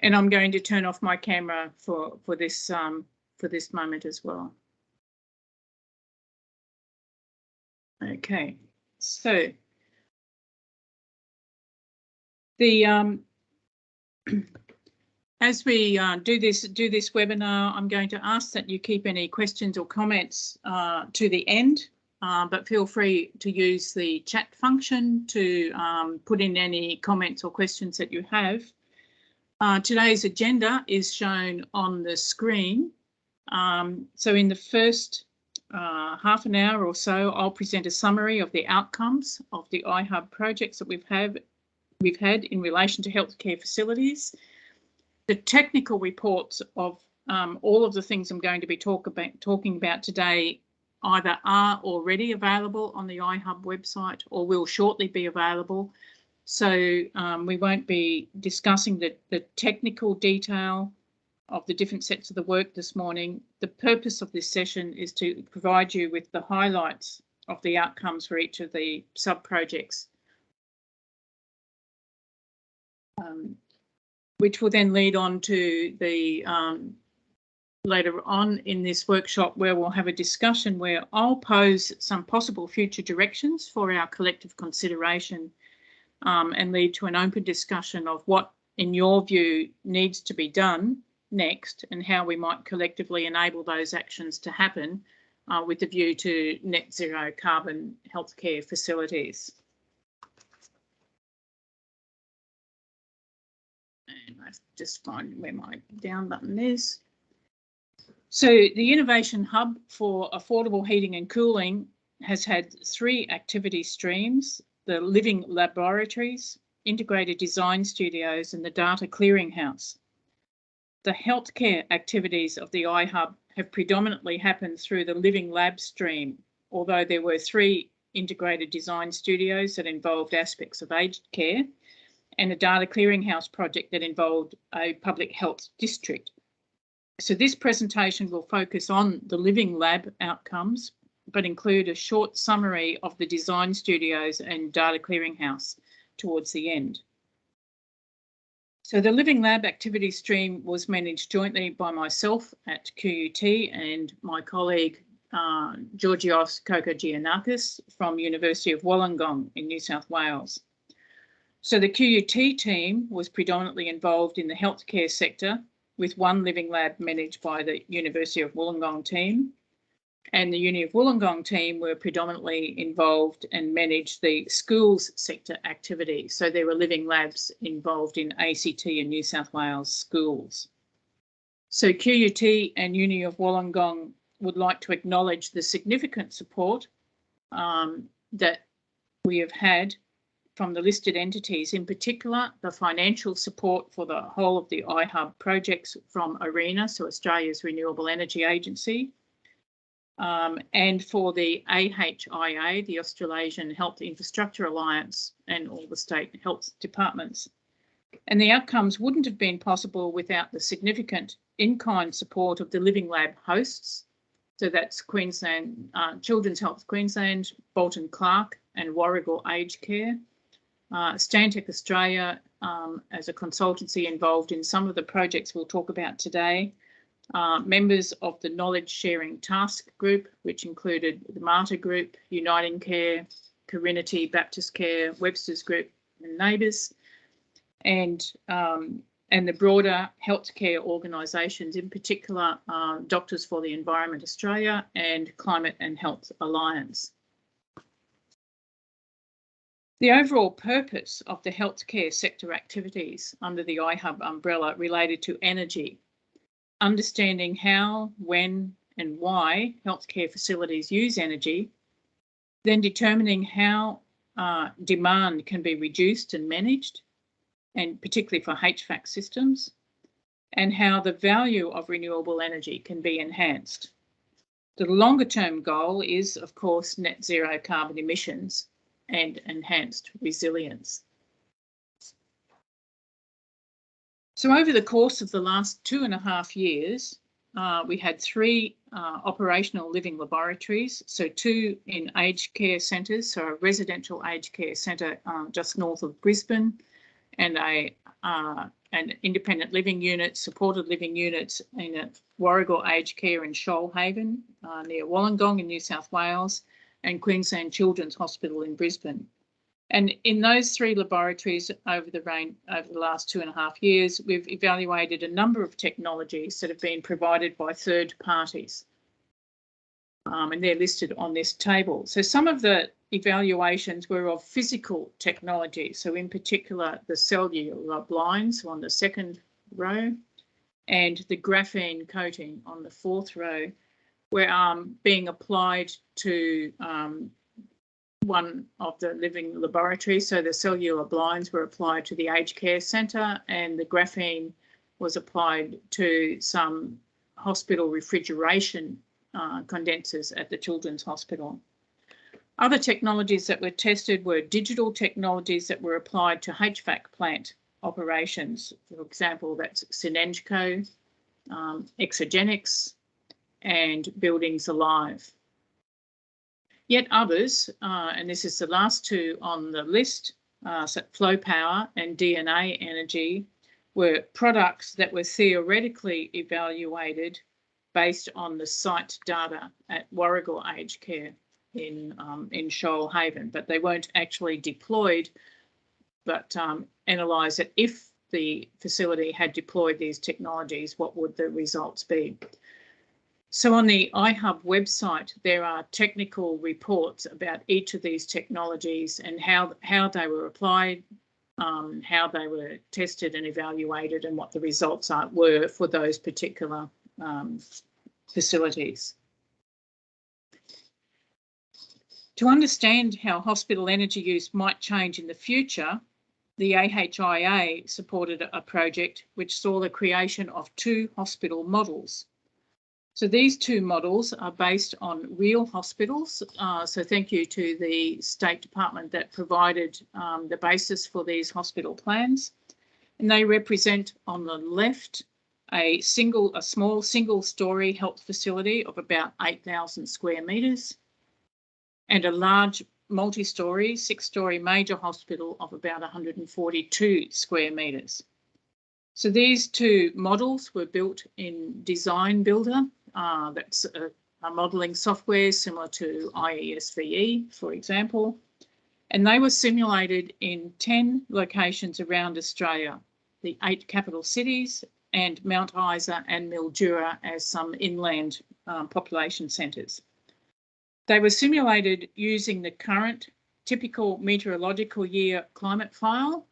And I'm going to turn off my camera for, for this um, for this moment as well. Okay, so the um, as we uh, do this do this webinar, I'm going to ask that you keep any questions or comments uh, to the end, uh, but feel free to use the chat function to um, put in any comments or questions that you have. Uh, today's agenda is shown on the screen. Um, so in the first uh, half an hour or so, I'll present a summary of the outcomes of the iHub projects that we've had, we've had in relation to healthcare facilities. The technical reports of um, all of the things I'm going to be talk about, talking about today either are already available on the iHub website or will shortly be available. So um, we won't be discussing the, the technical detail of the different sets of the work this morning. The purpose of this session is to provide you with the highlights of the outcomes for each of the sub-projects, um, which will then lead on to the um, later on in this workshop where we'll have a discussion where I'll pose some possible future directions for our collective consideration um, and lead to an open discussion of what, in your view, needs to be done next and how we might collectively enable those actions to happen uh, with the view to net zero carbon healthcare facilities. And I just find where my down button is. So the Innovation Hub for Affordable Heating and Cooling has had three activity streams the living laboratories, integrated design studios and the data clearinghouse. The healthcare activities of the iHub have predominantly happened through the living lab stream, although there were three integrated design studios that involved aspects of aged care and a data clearinghouse project that involved a public health district. So this presentation will focus on the living lab outcomes, but include a short summary of the design studios and data clearinghouse towards the end. So the Living Lab activity stream was managed jointly by myself at QUT and my colleague uh, Georgios Kokogiannakis from University of Wollongong in New South Wales. So the QUT team was predominantly involved in the healthcare sector with one living lab managed by the University of Wollongong team and the Uni of Wollongong team were predominantly involved and managed the schools sector activity. So there were living labs involved in ACT and New South Wales schools. So QUT and Uni of Wollongong would like to acknowledge the significant support um, that we have had from the listed entities, in particular the financial support for the whole of the iHub projects from ARENA, so Australia's Renewable Energy Agency, um, and for the AHIA, the Australasian Health Infrastructure Alliance, and all the state health departments. And the outcomes wouldn't have been possible without the significant in-kind support of the Living Lab hosts. So that's Queensland, uh, Children's Health Queensland, Bolton Clarke and Warrigal Aged Care. Uh, Stantec Australia um, as a consultancy involved in some of the projects we'll talk about today uh, members of the Knowledge Sharing Task Group, which included the Mater Group, Uniting Care, Carinity, Baptist Care, Webster's Group and Neighbours, and um, and the broader healthcare organisations, in particular uh, Doctors for the Environment Australia and Climate and Health Alliance. The overall purpose of the healthcare sector activities under the iHub umbrella related to energy understanding how, when, and why healthcare facilities use energy, then determining how uh, demand can be reduced and managed, and particularly for HVAC systems, and how the value of renewable energy can be enhanced. The longer term goal is, of course, net zero carbon emissions and enhanced resilience. So over the course of the last two and a half years, uh, we had three uh, operational living laboratories, so two in aged care centres, so a residential aged care centre uh, just north of Brisbane and a uh, and independent living unit, supported living units in a Warrigal Aged Care in Shoalhaven uh, near Wollongong in New South Wales and Queensland Children's Hospital in Brisbane. And in those three laboratories over the rain, over the last two and a half years, we've evaluated a number of technologies that have been provided by third parties. Um, and they're listed on this table. So some of the evaluations were of physical technology. So in particular, the cellular blinds on the second row and the graphene coating on the fourth row were um, being applied to um, one of the living laboratories. So the cellular blinds were applied to the aged care centre and the graphene was applied to some hospital refrigeration uh, condensers at the Children's Hospital. Other technologies that were tested were digital technologies that were applied to HVAC plant operations. For example, that's Synengco, um, Exergenics, and Buildings Alive. Yet others, uh, and this is the last two on the list, uh, so Flow Power and DNA Energy, were products that were theoretically evaluated based on the site data at Warrigal Aged Care in um, in Shoalhaven, but they weren't actually deployed, but um, analyse it if the facility had deployed these technologies, what would the results be? So on the iHub website, there are technical reports about each of these technologies and how, how they were applied, um, how they were tested and evaluated and what the results are, were for those particular um, facilities. To understand how hospital energy use might change in the future, the AHIA supported a project which saw the creation of two hospital models so these two models are based on real hospitals. Uh, so thank you to the State Department that provided um, the basis for these hospital plans. And they represent on the left a single, a small single story health facility of about 8,000 square metres and a large multi-story, six-story major hospital of about 142 square metres. So these two models were built in Design Builder uh, that's a, a modelling software similar to IESVE, for example. And they were simulated in 10 locations around Australia, the eight capital cities and Mount Isa and Mildura as some inland um, population centres. They were simulated using the current typical meteorological year climate file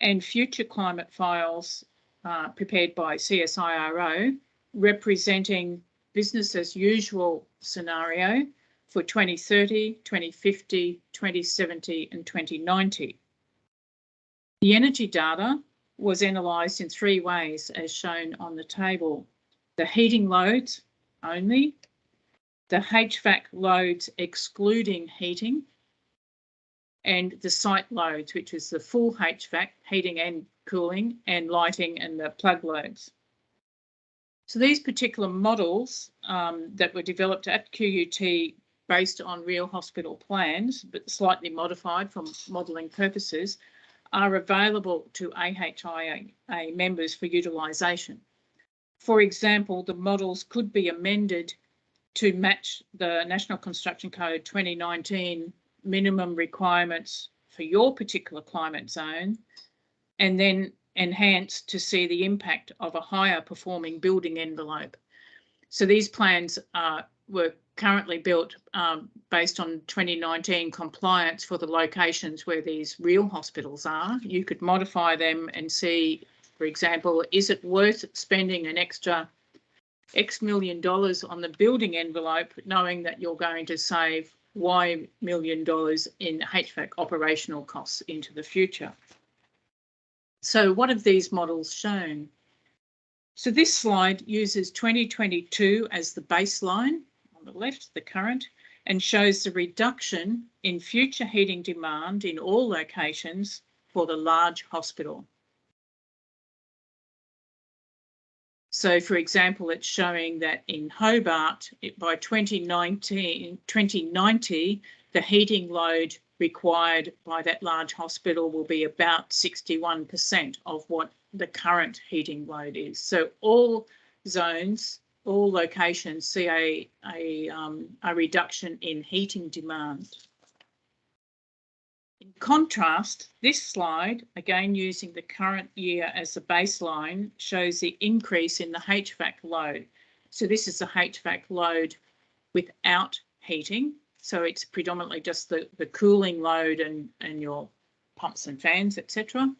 and future climate files uh, prepared by CSIRO representing business as usual scenario for 2030, 2050, 2070 and 2090. The energy data was analysed in three ways as shown on the table. The heating loads only, the HVAC loads excluding heating, and the site loads, which is the full HVAC, heating and cooling, and lighting and the plug loads. So these particular models um, that were developed at QUT based on real hospital plans, but slightly modified for modelling purposes, are available to AHIA members for utilisation. For example, the models could be amended to match the National Construction Code 2019 minimum requirements for your particular climate zone and then enhanced to see the impact of a higher performing building envelope. So these plans were currently built um, based on 2019 compliance for the locations where these real hospitals are. You could modify them and see, for example, is it worth spending an extra X million dollars on the building envelope, knowing that you're going to save Y million dollars in HVAC operational costs into the future. So what have these models shown? So this slide uses 2022 as the baseline on the left, the current, and shows the reduction in future heating demand in all locations for the large hospital. So for example, it's showing that in Hobart, it, by 2019, 2090, the heating load required by that large hospital will be about 61% of what the current heating load is. So all zones, all locations see a, a, um, a reduction in heating demand. In contrast, this slide, again using the current year as the baseline, shows the increase in the HVAC load. So this is the HVAC load without heating. So it's predominantly just the, the cooling load and, and your pumps and fans, etc.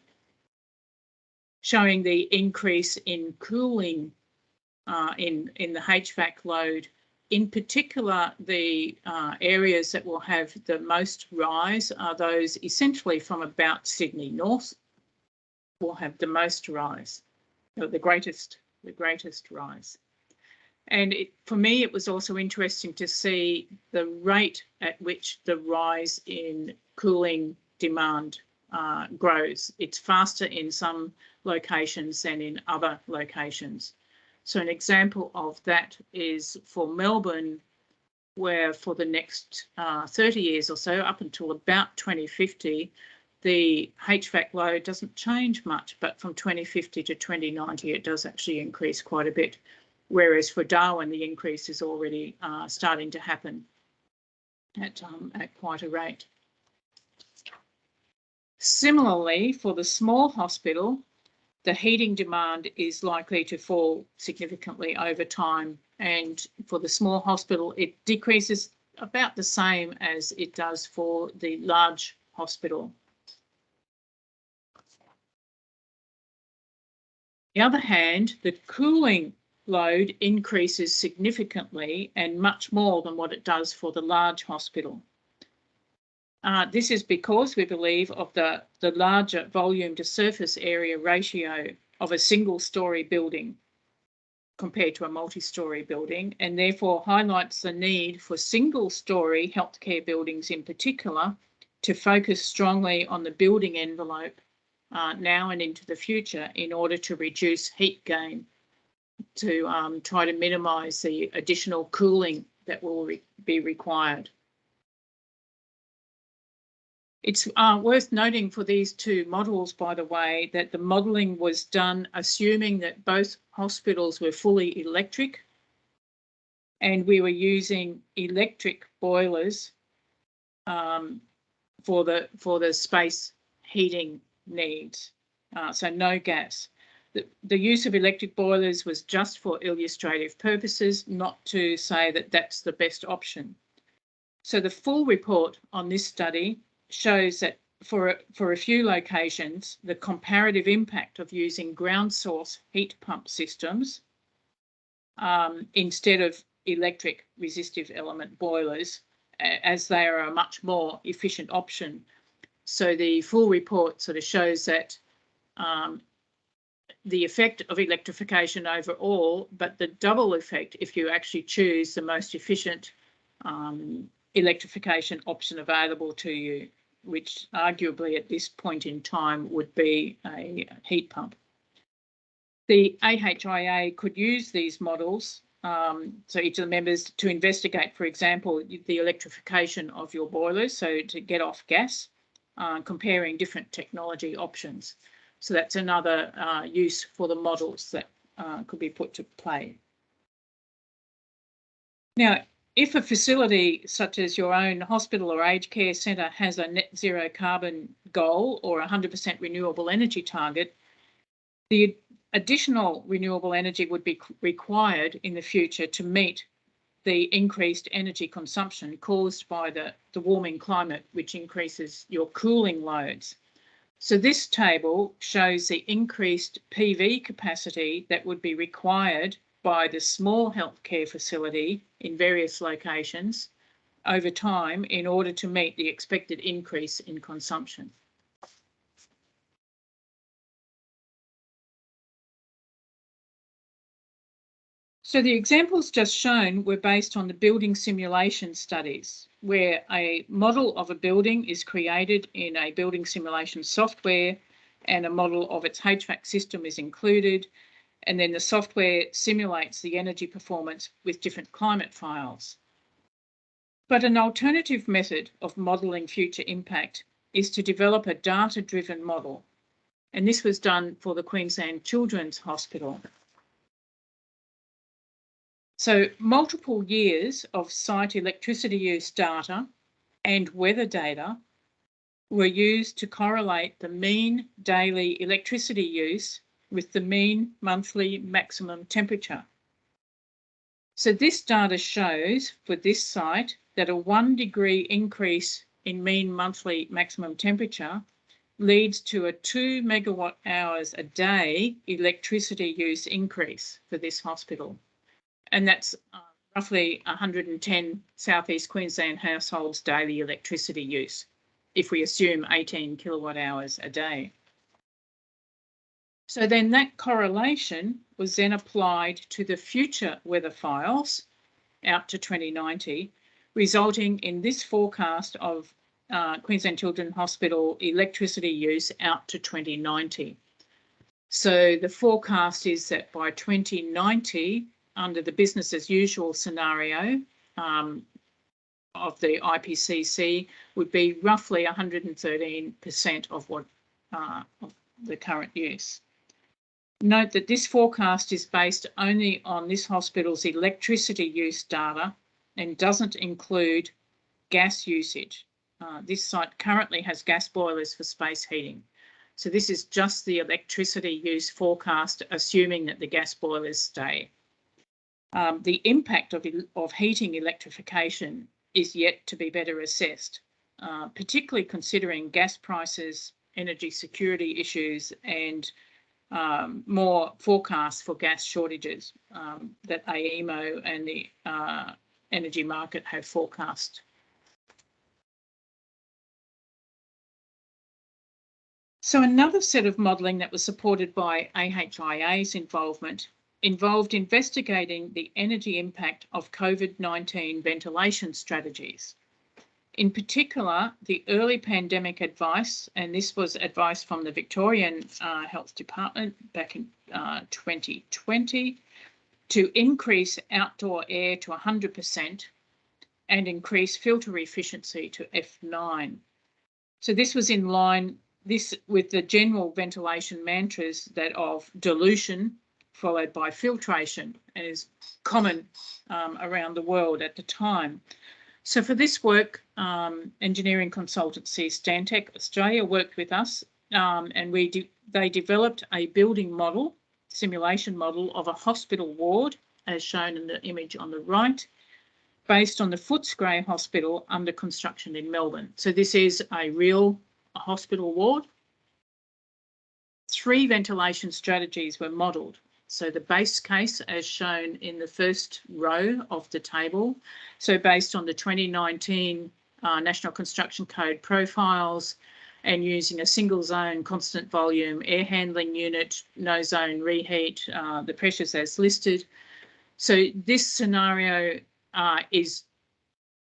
Showing the increase in cooling uh, in, in the HVAC load in particular, the uh, areas that will have the most rise are those essentially from about Sydney North will have the most rise, the greatest, the greatest rise. And it, for me, it was also interesting to see the rate at which the rise in cooling demand uh, grows. It's faster in some locations than in other locations. So an example of that is for Melbourne, where for the next uh, 30 years or so, up until about 2050, the HVAC load doesn't change much, but from 2050 to 2090, it does actually increase quite a bit. Whereas for Darwin, the increase is already uh, starting to happen at, um, at quite a rate. Similarly, for the small hospital, the heating demand is likely to fall significantly over time. And for the small hospital, it decreases about the same as it does for the large hospital. On the other hand, the cooling load increases significantly and much more than what it does for the large hospital. Uh, this is because we believe of the, the larger volume to surface area ratio of a single story building compared to a multi-story building and therefore highlights the need for single story healthcare buildings in particular to focus strongly on the building envelope uh, now and into the future in order to reduce heat gain to um, try to minimise the additional cooling that will re be required. It's uh, worth noting for these two models, by the way, that the modelling was done assuming that both hospitals were fully electric and we were using electric boilers um, for the for the space heating needs, uh, so no gas. The, use of electric boilers was just for illustrative purposes, not to say that that's the best option. So the full report on this study shows that for, for a few locations, the comparative impact of using ground source heat pump systems um, instead of electric resistive element boilers, as they are a much more efficient option. So the full report sort of shows that um, the effect of electrification overall, but the double effect if you actually choose the most efficient um, electrification option available to you, which arguably at this point in time would be a heat pump. The AHIA could use these models, um, so each of the members to investigate, for example, the electrification of your boilers, so to get off gas, uh, comparing different technology options. So that's another uh, use for the models that uh, could be put to play. Now, if a facility such as your own hospital or aged care centre has a net zero carbon goal or 100% renewable energy target, the additional renewable energy would be required in the future to meet the increased energy consumption caused by the, the warming climate, which increases your cooling loads. So this table shows the increased PV capacity that would be required by the small healthcare facility in various locations over time in order to meet the expected increase in consumption. So the examples just shown were based on the building simulation studies, where a model of a building is created in a building simulation software and a model of its HVAC system is included and then the software simulates the energy performance with different climate files. But an alternative method of modelling future impact is to develop a data-driven model. And this was done for the Queensland Children's Hospital. So multiple years of site electricity use data and weather data were used to correlate the mean daily electricity use with the mean monthly maximum temperature. So this data shows for this site that a one degree increase in mean monthly maximum temperature leads to a two megawatt hours a day electricity use increase for this hospital and that's uh, roughly 110 southeast Queensland households daily electricity use, if we assume 18 kilowatt hours a day. So then that correlation was then applied to the future weather files out to 2090, resulting in this forecast of uh, Queensland Children's Hospital electricity use out to 2090. So the forecast is that by 2090, under the business as usual scenario um, of the IPCC would be roughly 113% of what uh, of the current use. Note that this forecast is based only on this hospital's electricity use data and doesn't include gas usage. Uh, this site currently has gas boilers for space heating. So this is just the electricity use forecast, assuming that the gas boilers stay. Um, the impact of, of heating electrification is yet to be better assessed, uh, particularly considering gas prices, energy security issues, and um, more forecasts for gas shortages um, that AEMO and the uh, energy market have forecast. So another set of modelling that was supported by AHIA's involvement involved investigating the energy impact of COVID-19 ventilation strategies. In particular, the early pandemic advice, and this was advice from the Victorian uh, Health Department back in uh, 2020, to increase outdoor air to 100% and increase filter efficiency to F9. So this was in line this with the general ventilation mantras that of dilution, followed by filtration and is common um, around the world at the time. So for this work, um, engineering consultancy Stantec Australia worked with us um, and we de they developed a building model, simulation model of a hospital ward as shown in the image on the right, based on the Footscray Hospital under construction in Melbourne. So this is a real hospital ward. Three ventilation strategies were modelled so the base case as shown in the first row of the table. So based on the 2019 uh, National Construction Code profiles and using a single zone constant volume air handling unit, no zone reheat, uh, the pressures as listed. So this scenario uh, is,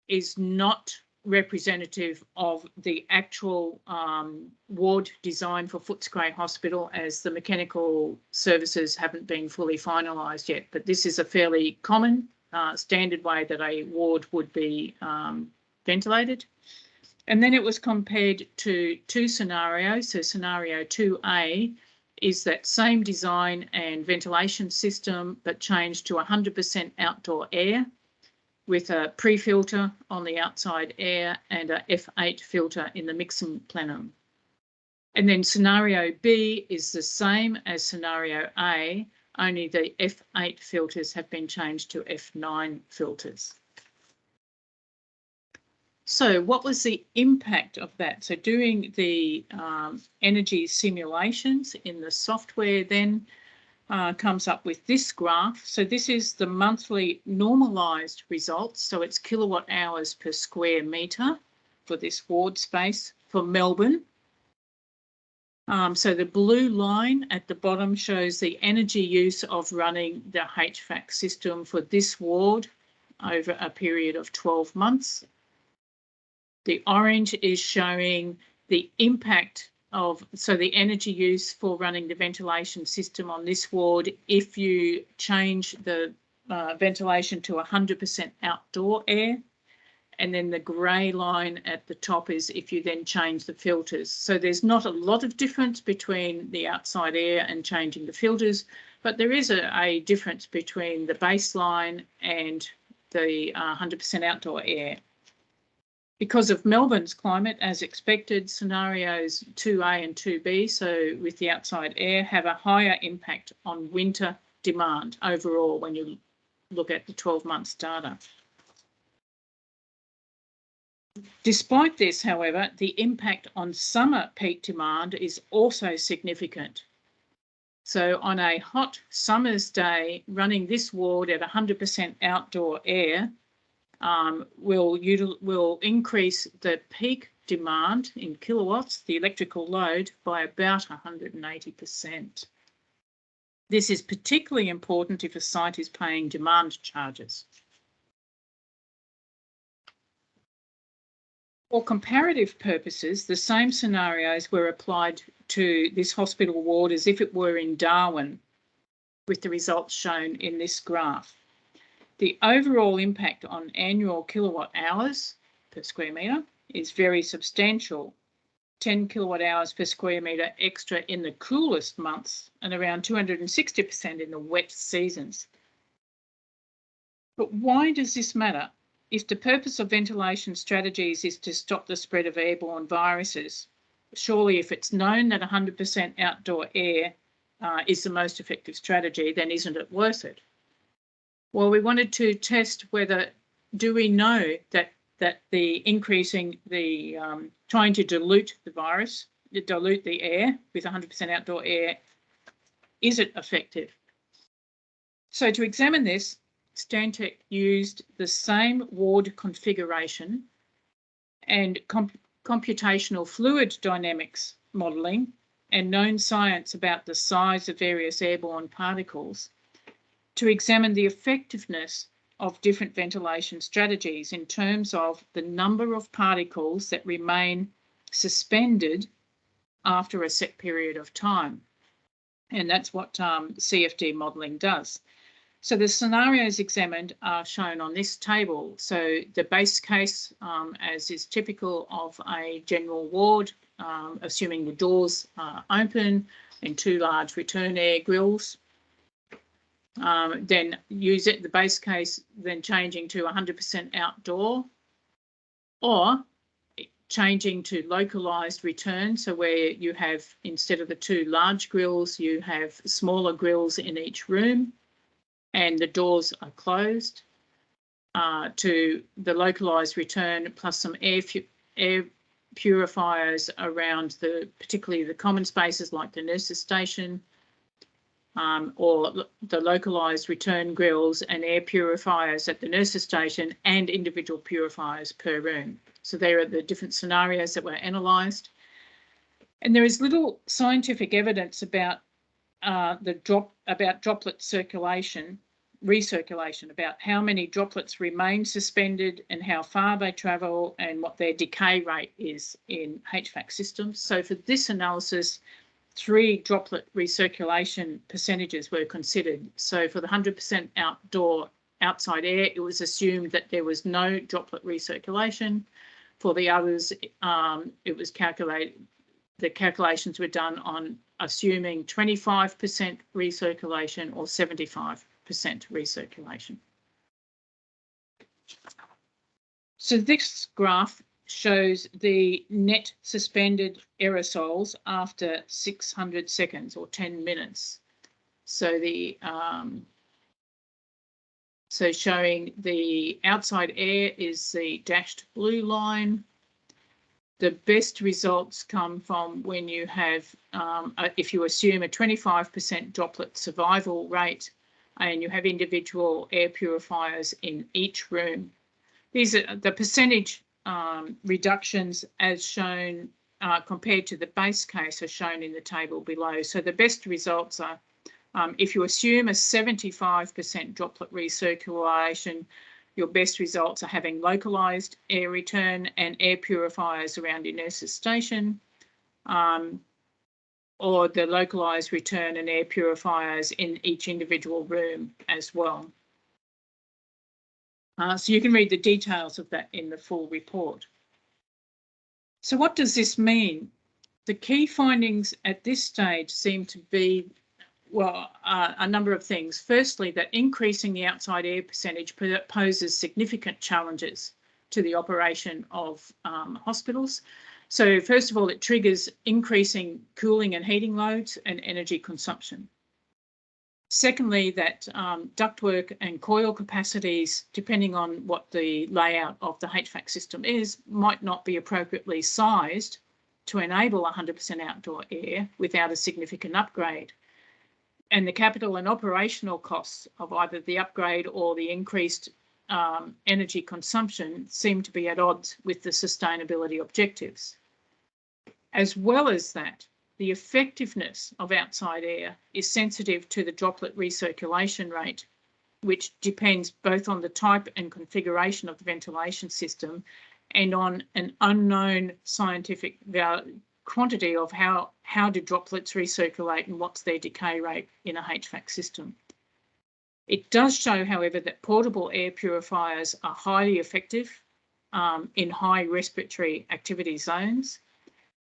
is not representative of the actual um, ward design for Footscray Hospital as the mechanical services haven't been fully finalised yet. But this is a fairly common uh, standard way that a ward would be um, ventilated. And then it was compared to two scenarios. So scenario 2A is that same design and ventilation system, but changed to 100% outdoor air with a pre-filter on the outside air and a F8 filter in the mixing plenum. And then scenario B is the same as scenario A, only the F8 filters have been changed to F9 filters. So what was the impact of that? So doing the um, energy simulations in the software then uh, comes up with this graph. So this is the monthly normalised results. So it's kilowatt hours per square metre for this ward space for Melbourne. Um, so the blue line at the bottom shows the energy use of running the HVAC system for this ward over a period of 12 months. The orange is showing the impact of so the energy use for running the ventilation system on this ward if you change the uh, ventilation to 100% outdoor air And then the grey line at the top is if you then change the filters. So there's not a lot of difference between the outside air and changing the filters, but there is a, a difference between the baseline and the 100% uh, outdoor air. Because of Melbourne's climate, as expected, scenarios 2A and 2B, so with the outside air, have a higher impact on winter demand overall when you look at the 12 months data. Despite this, however, the impact on summer peak demand is also significant. So on a hot summer's day, running this ward at 100% outdoor air um, will, will increase the peak demand in kilowatts, the electrical load, by about 180%. This is particularly important if a site is paying demand charges. For comparative purposes, the same scenarios were applied to this hospital ward as if it were in Darwin, with the results shown in this graph. The overall impact on annual kilowatt hours per square metre is very substantial. 10 kilowatt hours per square metre extra in the coolest months and around 260% in the wet seasons. But why does this matter? If the purpose of ventilation strategies is to stop the spread of airborne viruses, surely if it's known that 100% outdoor air uh, is the most effective strategy, then isn't it worth it? Well, we wanted to test whether do we know that that the increasing the um, trying to dilute the virus, dilute the air with 100% outdoor air, is it effective? So to examine this, Stantec used the same ward configuration and comp computational fluid dynamics modelling and known science about the size of various airborne particles to examine the effectiveness of different ventilation strategies in terms of the number of particles that remain suspended after a set period of time. And that's what um, CFD modelling does. So the scenarios examined are shown on this table. So the base case, um, as is typical of a general ward, um, assuming the doors are open and two large return air grills, um, then use it, the base case, then changing to 100% outdoor or changing to localized return. So where you have, instead of the two large grills, you have smaller grills in each room and the doors are closed uh, to the localized return plus some air, air purifiers around the, particularly the common spaces like the nurses station, um, or the localised return grills and air purifiers at the nurses station and individual purifiers per room. So there are the different scenarios that were analysed. And there is little scientific evidence about uh, the drop about droplet circulation, recirculation, about how many droplets remain suspended and how far they travel and what their decay rate is in HVAC systems. So for this analysis, three droplet recirculation percentages were considered. So for the 100% outdoor outside air, it was assumed that there was no droplet recirculation. For the others, um, it was calculated, the calculations were done on assuming 25% recirculation or 75% recirculation. So this graph shows the net suspended aerosols after 600 seconds or 10 minutes. So the um, so showing the outside air is the dashed blue line. The best results come from when you have, um, if you assume a 25% droplet survival rate and you have individual air purifiers in each room. These are the percentage um, reductions as shown uh, compared to the base case are shown in the table below. So the best results are um, if you assume a 75% droplet recirculation, your best results are having localised air return and air purifiers around your nurse's station, um, or the localised return and air purifiers in each individual room as well. Uh, so you can read the details of that in the full report. So what does this mean? The key findings at this stage seem to be, well, uh, a number of things. Firstly, that increasing the outside air percentage poses significant challenges to the operation of um, hospitals. So first of all, it triggers increasing cooling and heating loads and energy consumption. Secondly, that um, ductwork and coil capacities, depending on what the layout of the HVAC system is, might not be appropriately sized to enable 100% outdoor air without a significant upgrade. And the capital and operational costs of either the upgrade or the increased um, energy consumption seem to be at odds with the sustainability objectives. As well as that, the effectiveness of outside air is sensitive to the droplet recirculation rate, which depends both on the type and configuration of the ventilation system and on an unknown scientific quantity of how, how do droplets recirculate and what's their decay rate in a HVAC system. It does show, however, that portable air purifiers are highly effective um, in high respiratory activity zones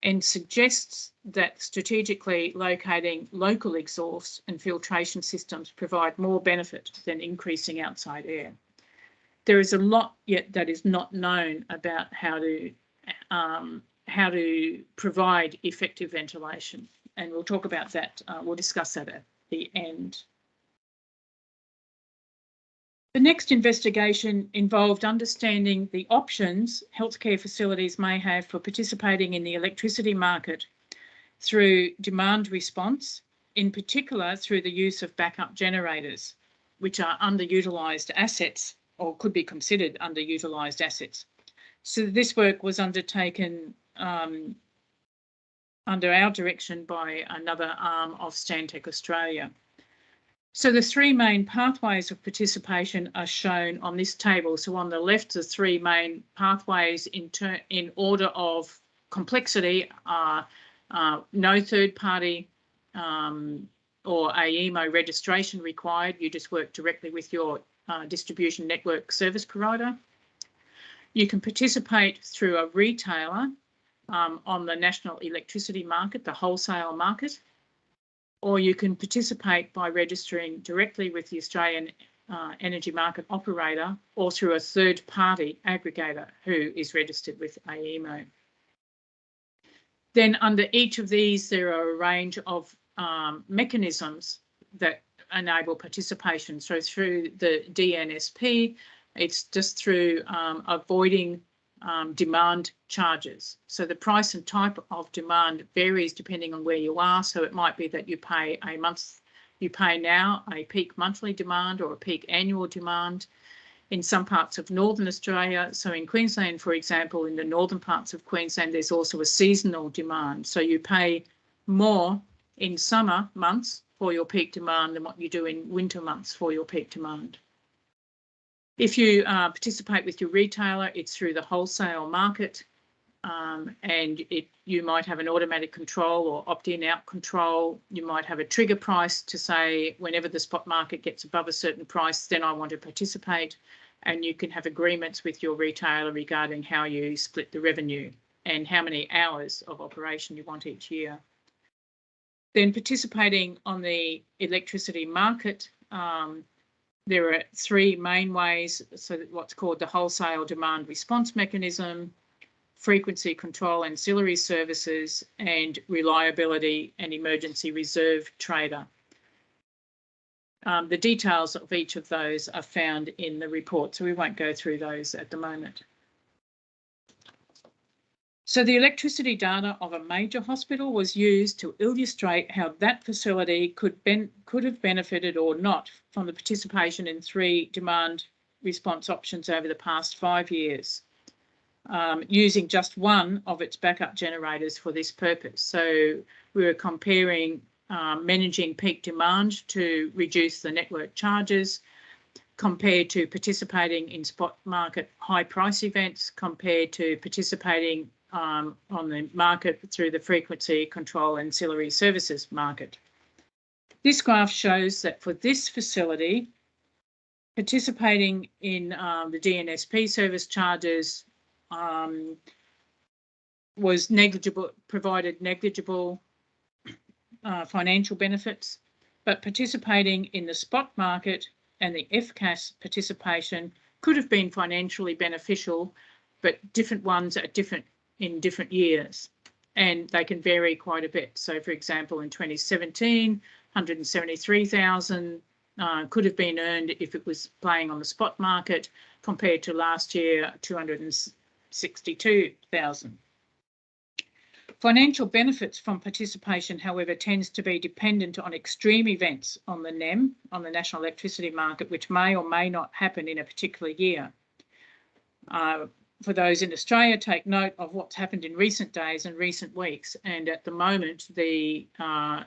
and suggests that strategically locating local exhaust and filtration systems provide more benefit than increasing outside air. There is a lot yet that is not known about how to um, how to provide effective ventilation, and we'll talk about that. Uh, we'll discuss that at the end. The next investigation involved understanding the options healthcare facilities may have for participating in the electricity market through demand response, in particular through the use of backup generators, which are underutilised assets or could be considered underutilised assets. So this work was undertaken um, under our direction by another arm of Stantec Australia. So the three main pathways of participation are shown on this table. So on the left, the three main pathways in, in order of complexity are uh, no third party um, or AEMO registration required. You just work directly with your uh, distribution network service provider. You can participate through a retailer um, on the national electricity market, the wholesale market or you can participate by registering directly with the Australian uh, energy market operator or through a third party aggregator who is registered with AEMO. Then under each of these, there are a range of um, mechanisms that enable participation. So through the DNSP, it's just through um, avoiding um, demand charges. So the price and type of demand varies depending on where you are. So it might be that you pay a month, you pay now a peak monthly demand or a peak annual demand in some parts of Northern Australia. So in Queensland, for example, in the northern parts of Queensland, there's also a seasonal demand. So you pay more in summer months for your peak demand than what you do in winter months for your peak demand. If you uh, participate with your retailer, it's through the wholesale market um, and it, you might have an automatic control or opt-in out control. You might have a trigger price to say whenever the spot market gets above a certain price, then I want to participate. And you can have agreements with your retailer regarding how you split the revenue and how many hours of operation you want each year. Then participating on the electricity market, um, there are three main ways. So what's called the wholesale demand response mechanism, frequency control ancillary services, and reliability and emergency reserve trader. Um, the details of each of those are found in the report, so we won't go through those at the moment. So the electricity data of a major hospital was used to illustrate how that facility could, ben could have benefited or not from the participation in three demand response options over the past five years, um, using just one of its backup generators for this purpose. So we were comparing um, managing peak demand to reduce the network charges compared to participating in spot market high price events compared to participating um, on the market through the frequency control ancillary services market. This graph shows that for this facility, participating in um, the DNSP service charges um, was negligible, provided negligible uh, financial benefits, but participating in the spot market and the FCAS participation could have been financially beneficial, but different ones at different in different years and they can vary quite a bit. So for example, in 2017, 173,000 uh, could have been earned if it was playing on the spot market compared to last year, 262,000. Financial benefits from participation, however, tends to be dependent on extreme events on the NEM, on the National Electricity Market, which may or may not happen in a particular year. Uh, for those in Australia, take note of what's happened in recent days and recent weeks. And at the moment, the uh,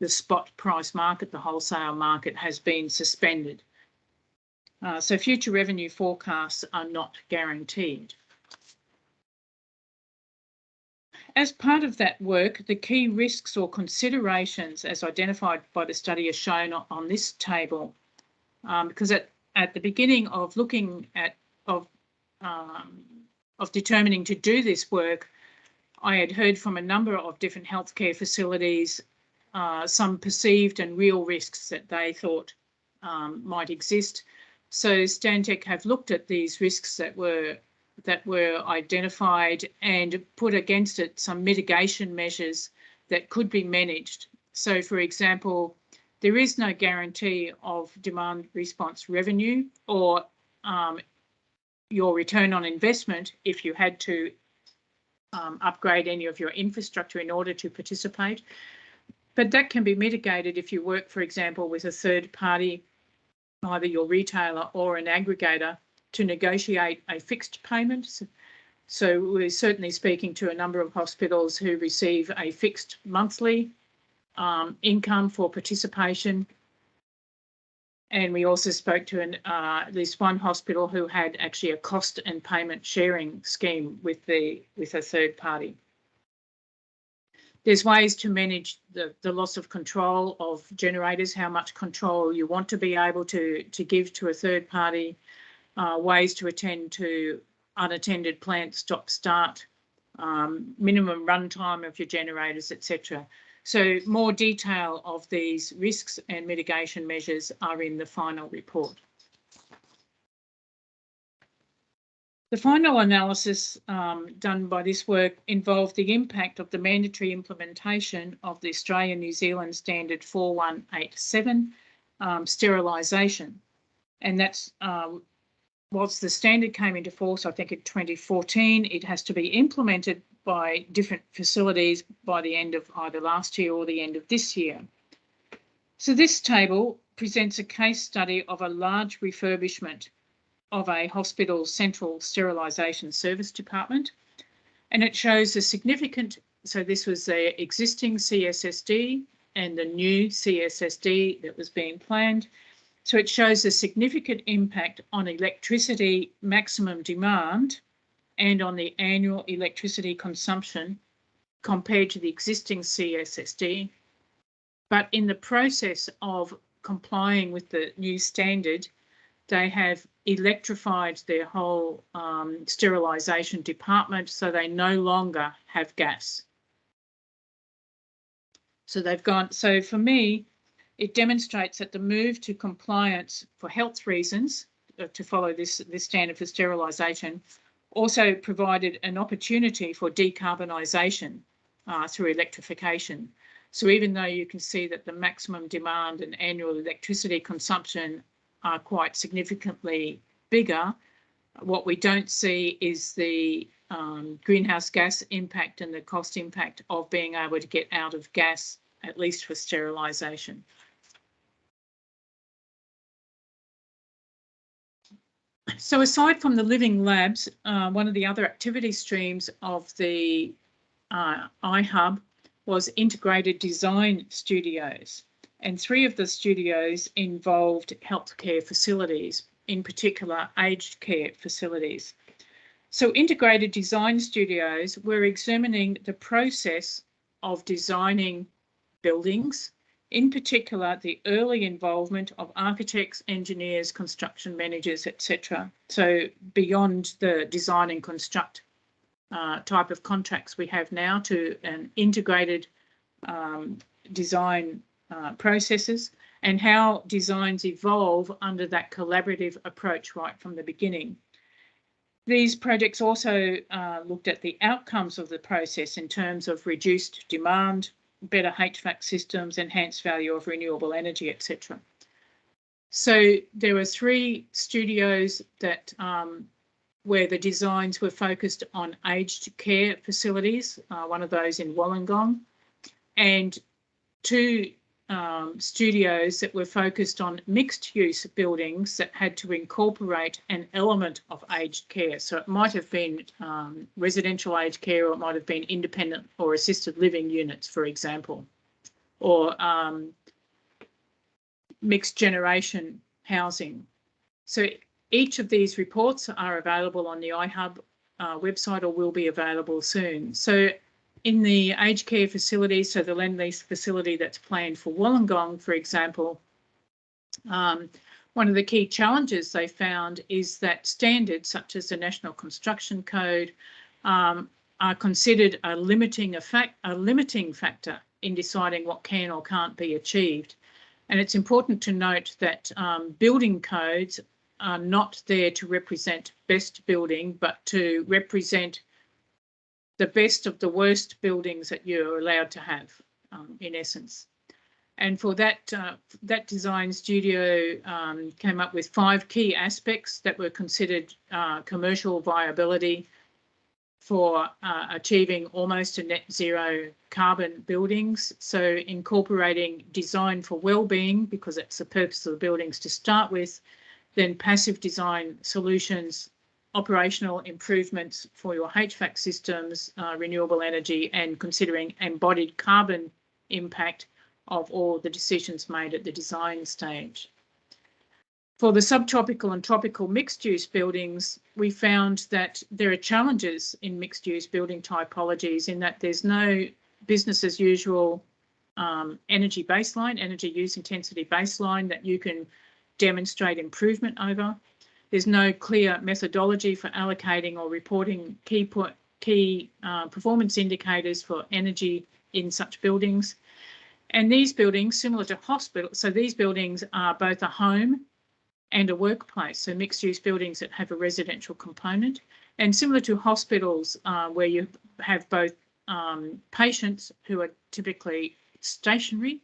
the spot price market, the wholesale market, has been suspended. Uh, so future revenue forecasts are not guaranteed. As part of that work, the key risks or considerations as identified by the study are shown on this table. Um, because at, at the beginning of looking at, of, um, of determining to do this work, I had heard from a number of different healthcare facilities, uh, some perceived and real risks that they thought um, might exist. So Stantec have looked at these risks that were that were identified and put against it some mitigation measures that could be managed. So, for example, there is no guarantee of demand response revenue or um, your return on investment if you had to um, upgrade any of your infrastructure in order to participate. But that can be mitigated if you work, for example, with a third party, either your retailer or an aggregator, to negotiate a fixed payment. So, so we're certainly speaking to a number of hospitals who receive a fixed monthly um, income for participation. And we also spoke to an, uh, at least one hospital who had actually a cost and payment sharing scheme with the with a third party. There's ways to manage the, the loss of control of generators, how much control you want to be able to, to give to a third party, uh, ways to attend to unattended plant stop start, um, minimum runtime of your generators, etc. So more detail of these risks and mitigation measures are in the final report. The final analysis um, done by this work involved the impact of the mandatory implementation of the Australian New Zealand Standard 4187 um, sterilisation. And that's um, whilst the standard came into force, I think in 2014, it has to be implemented by different facilities by the end of either last year or the end of this year. So this table presents a case study of a large refurbishment of a hospital's central sterilisation service department. And it shows a significant, so this was the existing CSSD and the new CSSD that was being planned. So it shows a significant impact on electricity maximum demand and on the annual electricity consumption compared to the existing CSSD. But in the process of complying with the new standard, they have electrified their whole um, sterilisation department so they no longer have gas. So they've gone, so for me, it demonstrates that the move to compliance for health reasons, uh, to follow this, this standard for sterilisation, also provided an opportunity for decarbonisation uh, through electrification. So even though you can see that the maximum demand and annual electricity consumption are quite significantly bigger, what we don't see is the um, greenhouse gas impact and the cost impact of being able to get out of gas, at least for sterilisation. So aside from the living labs, uh, one of the other activity streams of the uh, iHub was integrated design studios. And three of the studios involved healthcare facilities, in particular aged care facilities. So integrated design studios were examining the process of designing buildings in particular the early involvement of architects, engineers, construction managers, etc. So beyond the design and construct uh, type of contracts we have now to an integrated um, design uh, processes and how designs evolve under that collaborative approach right from the beginning. These projects also uh, looked at the outcomes of the process in terms of reduced demand, better HVAC systems, enhanced value of renewable energy, etc. So there were three studios that um, where the designs were focused on aged care facilities, uh, one of those in Wollongong, and two um, studios that were focused on mixed use buildings that had to incorporate an element of aged care. So it might have been um, residential aged care or it might have been independent or assisted living units, for example, or um, mixed generation housing. So each of these reports are available on the iHub uh, website or will be available soon. So in the aged care facility, so the Lendlease facility that's planned for Wollongong, for example, um, one of the key challenges they found is that standards such as the National Construction Code um, are considered a limiting effect, a limiting factor in deciding what can or can't be achieved. And it's important to note that um, building codes are not there to represent best building, but to represent the best of the worst buildings that you're allowed to have, um, in essence. And for that, uh, that design studio um, came up with five key aspects that were considered uh, commercial viability for uh, achieving almost a net zero carbon buildings. So incorporating design for well-being, because that's the purpose of the buildings to start with, then passive design solutions operational improvements for your HVAC systems, uh, renewable energy, and considering embodied carbon impact of all the decisions made at the design stage. For the subtropical and tropical mixed use buildings, we found that there are challenges in mixed use building typologies in that there's no business as usual um, energy baseline, energy use intensity baseline that you can demonstrate improvement over. There's no clear methodology for allocating or reporting key, key uh, performance indicators for energy in such buildings. And these buildings, similar to hospitals, so these buildings are both a home and a workplace, so mixed use buildings that have a residential component. And similar to hospitals, uh, where you have both um, patients who are typically stationary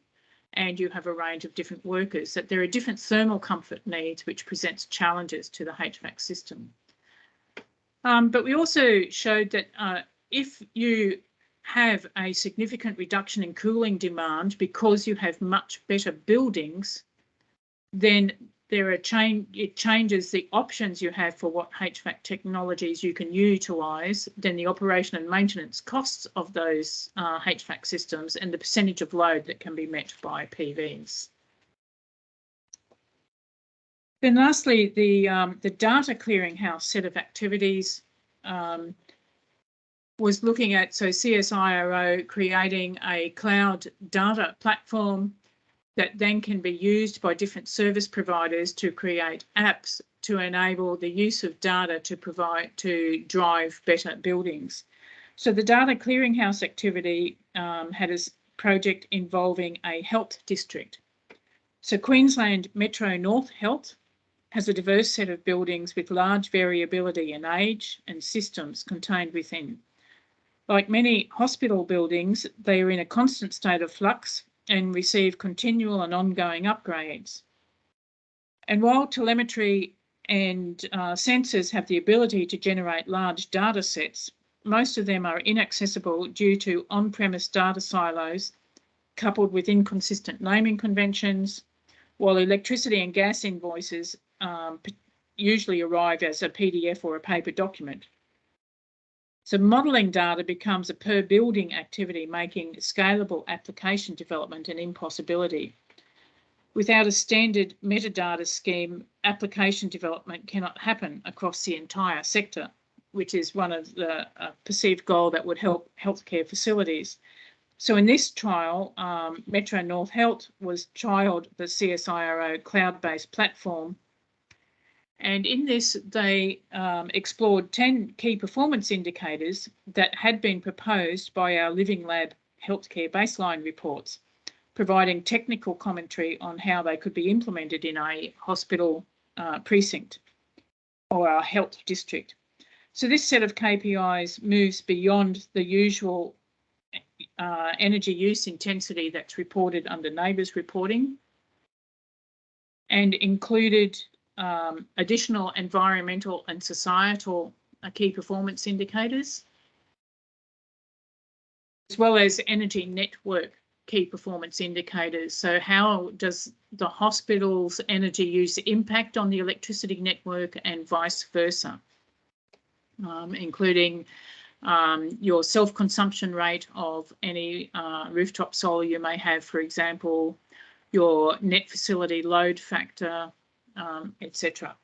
and you have a range of different workers, that there are different thermal comfort needs, which presents challenges to the HVAC system. Um, but we also showed that uh, if you have a significant reduction in cooling demand because you have much better buildings, then there are change it changes the options you have for what HVAC technologies you can utilise, then the operation and maintenance costs of those uh, HVAC systems and the percentage of load that can be met by PVs. Then lastly, the, um, the data clearinghouse set of activities um, was looking at, so CSIRO creating a cloud data platform that then can be used by different service providers to create apps to enable the use of data to provide to drive better buildings. So the data clearinghouse activity um, had a project involving a health district. So Queensland Metro North Health has a diverse set of buildings with large variability in age and systems contained within. Like many hospital buildings, they are in a constant state of flux and receive continual and ongoing upgrades. And while telemetry and uh, sensors have the ability to generate large data sets, most of them are inaccessible due to on-premise data silos coupled with inconsistent naming conventions, while electricity and gas invoices um, usually arrive as a PDF or a paper document. So modelling data becomes a per building activity, making scalable application development an impossibility. Without a standard metadata scheme, application development cannot happen across the entire sector, which is one of the uh, perceived goal that would help healthcare facilities. So in this trial, um, Metro North Health was trialled the CSIRO cloud-based platform. And in this, they um, explored 10 key performance indicators that had been proposed by our Living Lab healthcare baseline reports, providing technical commentary on how they could be implemented in a hospital uh, precinct or our health district. So this set of KPIs moves beyond the usual uh, energy use intensity that's reported under NABERS reporting and included um, additional environmental and societal uh, key performance indicators, as well as energy network key performance indicators. So how does the hospital's energy use impact on the electricity network and vice versa, um, including um, your self-consumption rate of any uh, rooftop solar you may have, for example, your net facility load factor, um, etc.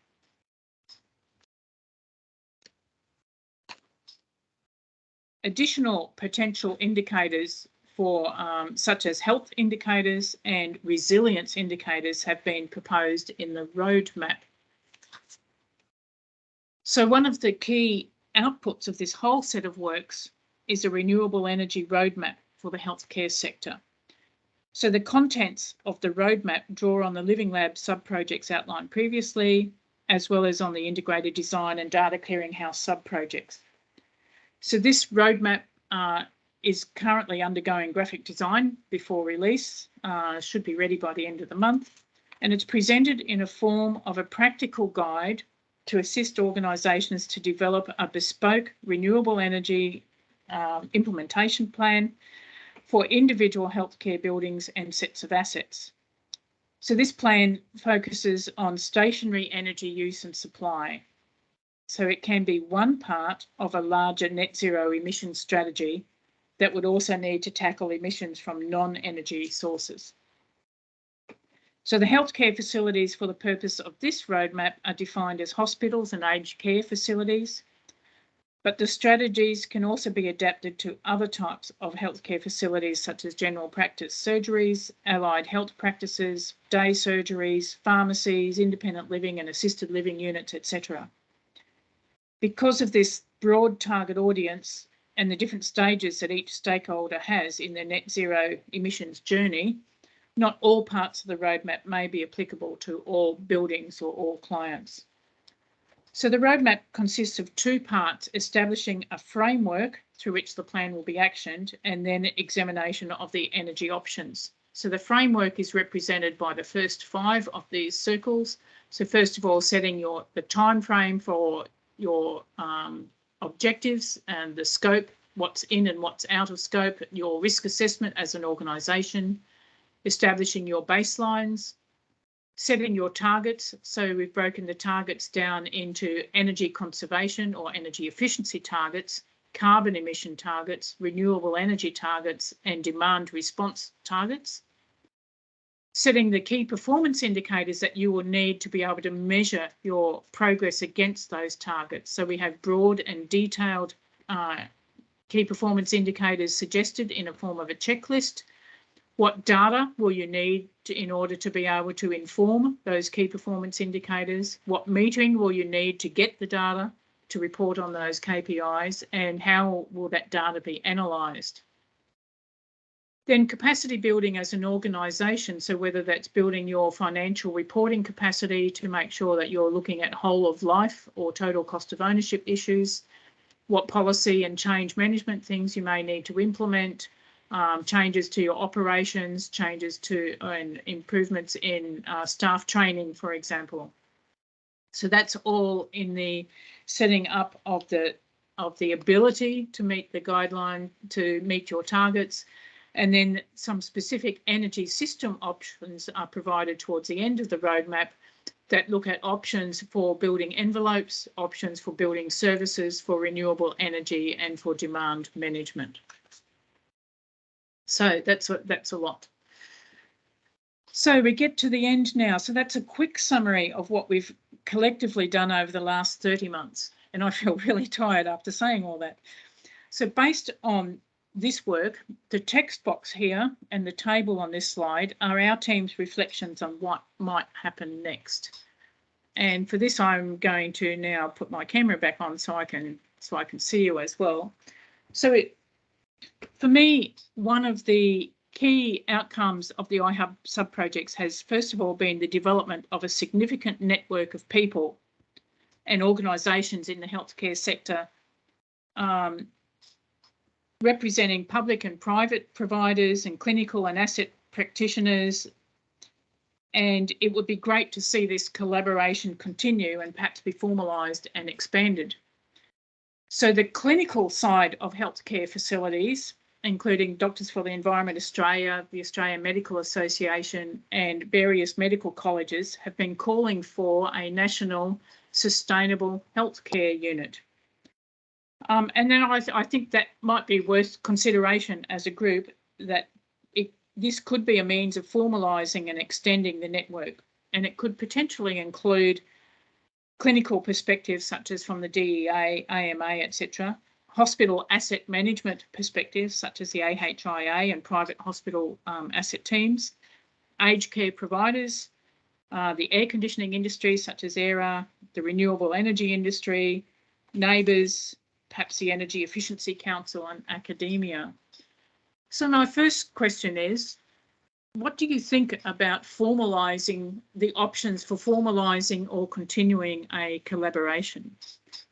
Additional potential indicators for um, such as health indicators and resilience indicators have been proposed in the roadmap. So one of the key outputs of this whole set of works is a renewable energy roadmap for the healthcare sector. So the contents of the roadmap draw on the Living Lab sub-projects outlined previously, as well as on the integrated design and data clearinghouse sub-projects. So this roadmap uh, is currently undergoing graphic design before release, uh, should be ready by the end of the month, and it's presented in a form of a practical guide to assist organisations to develop a bespoke renewable energy um, implementation plan for individual healthcare buildings and sets of assets. So this plan focuses on stationary energy use and supply. So it can be one part of a larger net zero emissions strategy that would also need to tackle emissions from non-energy sources. So the healthcare facilities for the purpose of this roadmap are defined as hospitals and aged care facilities, but the strategies can also be adapted to other types of healthcare facilities such as general practice surgeries, allied health practices, day surgeries, pharmacies, independent living and assisted living units, etc. Because of this broad target audience and the different stages that each stakeholder has in their net zero emissions journey, not all parts of the roadmap may be applicable to all buildings or all clients. So the roadmap consists of two parts, establishing a framework through which the plan will be actioned and then examination of the energy options. So the framework is represented by the first five of these circles. So first of all, setting your the time frame for your um, objectives and the scope, what's in and what's out of scope, your risk assessment as an organisation, establishing your baselines, setting your targets. So we've broken the targets down into energy conservation or energy efficiency targets, carbon emission targets, renewable energy targets, and demand response targets. Setting the key performance indicators that you will need to be able to measure your progress against those targets. So we have broad and detailed uh, key performance indicators suggested in a form of a checklist what data will you need to, in order to be able to inform those key performance indicators? What metering will you need to get the data to report on those KPIs? And how will that data be analysed? Then capacity building as an organisation, so whether that's building your financial reporting capacity to make sure that you're looking at whole of life or total cost of ownership issues, what policy and change management things you may need to implement, um, changes to your operations, changes to and improvements in uh, staff training, for example. So that's all in the setting up of the of the ability to meet the guideline to meet your targets. And then some specific energy system options are provided towards the end of the roadmap that look at options for building envelopes, options for building services for renewable energy and for demand management. So that's a, that's a lot. So we get to the end now. So that's a quick summary of what we've collectively done over the last 30 months. And I feel really tired after saying all that. So based on this work, the text box here and the table on this slide are our team's reflections on what might happen next. And for this, I'm going to now put my camera back on so I can so I can see you as well. So it, for me, one of the key outcomes of the iHub sub-projects has first of all been the development of a significant network of people and organisations in the healthcare sector um, representing public and private providers and clinical and asset practitioners. And it would be great to see this collaboration continue and perhaps be formalised and expanded. So the clinical side of healthcare facilities, including Doctors for the Environment Australia, the Australian Medical Association and various medical colleges have been calling for a national sustainable healthcare unit. Um, and then I, th I think that might be worth consideration as a group that it, this could be a means of formalising and extending the network. And it could potentially include clinical perspectives such as from the DEA, AMA, etc., hospital asset management perspectives such as the AHIA and private hospital um, asset teams, aged care providers, uh, the air conditioning industry such as AIRAH, the renewable energy industry, NABERS, perhaps the Energy Efficiency Council and academia. So my first question is, what do you think about formalising the options for formalising or continuing a collaboration?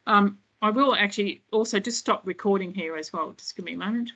Um, I will actually also just stop recording here as well. Just give me a moment.